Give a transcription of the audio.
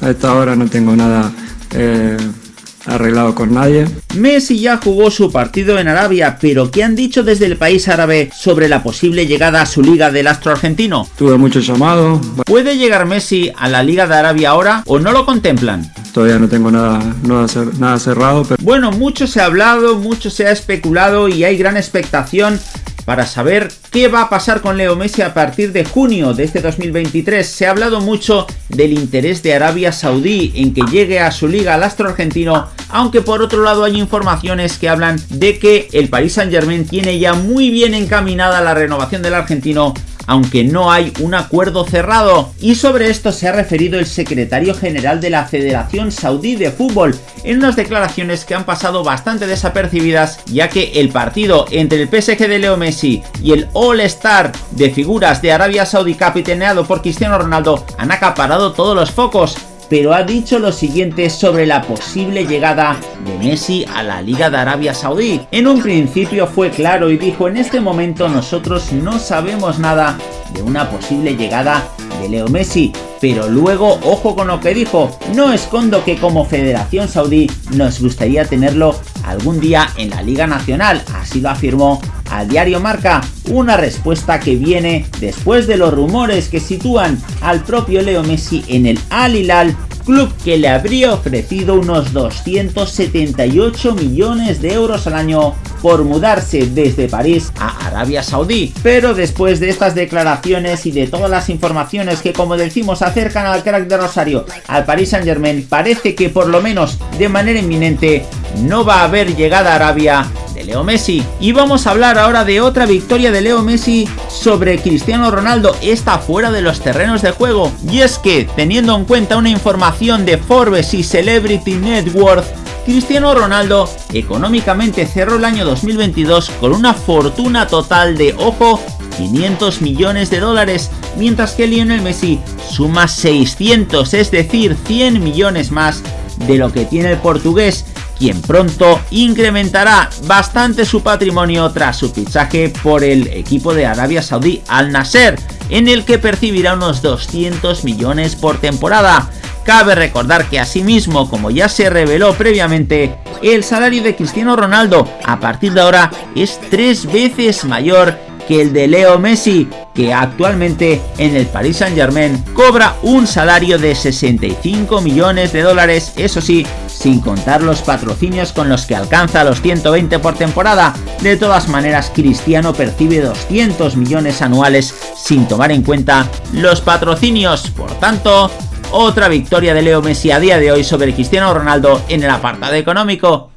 A esta hora no tengo nada eh, arreglado con nadie. Messi ya jugó su partido en Arabia, pero ¿qué han dicho desde el país árabe sobre la posible llegada a su liga del astro argentino? Tuve muchos llamados. ¿Puede llegar Messi a la liga de Arabia ahora o no lo contemplan? Todavía no tengo nada, nada cerrado. Pero... Bueno, mucho se ha hablado, mucho se ha especulado y hay gran expectación para saber qué va a pasar con Leo Messi a partir de junio de este 2023. Se ha hablado mucho del interés de Arabia Saudí en que llegue a su liga al astro argentino, aunque por otro lado hay informaciones que hablan de que el Paris Saint Germain tiene ya muy bien encaminada la renovación del argentino aunque no hay un acuerdo cerrado. Y sobre esto se ha referido el secretario general de la Federación Saudí de Fútbol en unas declaraciones que han pasado bastante desapercibidas ya que el partido entre el PSG de Leo Messi y el All-Star de figuras de Arabia Saudí capitaneado por Cristiano Ronaldo han acaparado todos los focos pero ha dicho lo siguiente sobre la posible llegada de Messi a la Liga de Arabia Saudí. En un principio fue claro y dijo en este momento nosotros no sabemos nada de una posible llegada de Leo Messi, pero luego ojo con lo que dijo, no escondo que como Federación Saudí nos gustaría tenerlo algún día en la Liga Nacional, así lo afirmó al diario Marca, una respuesta que viene después de los rumores que sitúan al propio Leo Messi en el Al Hilal club que le habría ofrecido unos 278 millones de euros al año por mudarse desde París a Arabia Saudí. Pero después de estas declaraciones y de todas las informaciones que como decimos acercan al crack de Rosario al Paris Saint Germain, parece que por lo menos de manera inminente no va a haber llegada a Arabia Leo Messi. Y vamos a hablar ahora de otra victoria de Leo Messi sobre Cristiano Ronaldo, está fuera de los terrenos de juego. Y es que, teniendo en cuenta una información de Forbes y Celebrity Net Worth, Cristiano Ronaldo económicamente cerró el año 2022 con una fortuna total de, ojo, 500 millones de dólares, mientras que Lionel Messi suma 600, es decir, 100 millones más de lo que tiene el portugués quien pronto incrementará bastante su patrimonio tras su fichaje por el equipo de Arabia Saudí Al Nasser, en el que percibirá unos 200 millones por temporada. Cabe recordar que asimismo, como ya se reveló previamente, el salario de Cristiano Ronaldo a partir de ahora es tres veces mayor que el de Leo Messi, que actualmente en el Paris Saint Germain cobra un salario de 65 millones de dólares, eso sí, sin contar los patrocinios con los que alcanza los 120 por temporada. De todas maneras, Cristiano percibe 200 millones anuales sin tomar en cuenta los patrocinios. Por tanto, otra victoria de Leo Messi a día de hoy sobre Cristiano Ronaldo en el apartado económico.